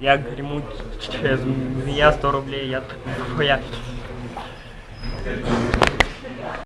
Я грімуть через змія 100 рублей, я твоя.